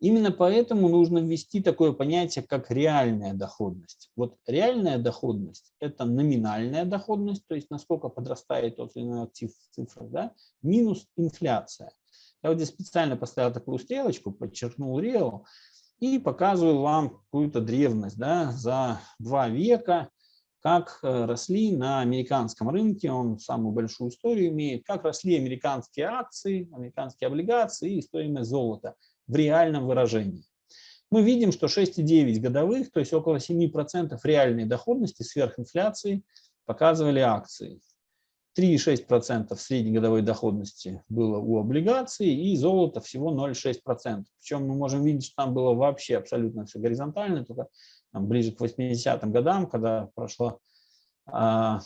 Именно поэтому нужно ввести такое понятие, как реальная доходность. Вот реальная доходность – это номинальная доходность, то есть насколько подрастает тот или иной актив в цифрах, да, минус инфляция. Я вот здесь специально поставил такую стрелочку, подчеркнул реал и показываю вам какую-то древность да, за два века, как э, росли на американском рынке, он самую большую историю имеет, как росли американские акции, американские облигации и стоимость золота – в реальном выражении. Мы видим, что 6,9 годовых, то есть около 7% реальной доходности сверхинфляции показывали акции. 3,6% среднегодовой доходности было у облигаций и золото всего 0,6%. Причем мы можем видеть, что там было вообще абсолютно все горизонтально, только там, ближе к 80-м годам, когда прошло а,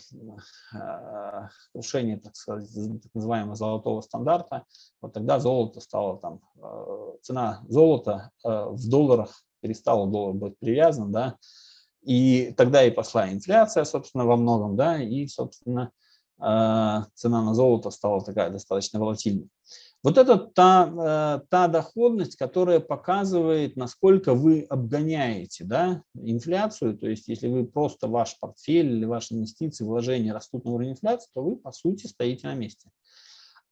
а, крушение, так сказать, так называемого золотого стандарта, вот тогда золото стало там, а, цена золота в долларах перестала доллар быть привязан, да, и тогда и пошла инфляция, собственно, во многом, да, и, собственно, цена на золото стала такая достаточно волатильной. Вот это та, э, та доходность, которая показывает, насколько вы обгоняете да, инфляцию. То есть если вы просто ваш портфель или ваши инвестиции, вложения растут на уровне инфляции, то вы, по сути, стоите на месте.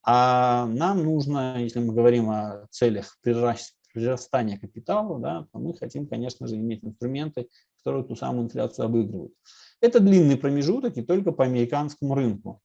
А нам нужно, если мы говорим о целях прирастания капитала, да, то мы хотим, конечно же, иметь инструменты, которые ту самую инфляцию обыгрывают. Это длинный промежуток и только по американскому рынку.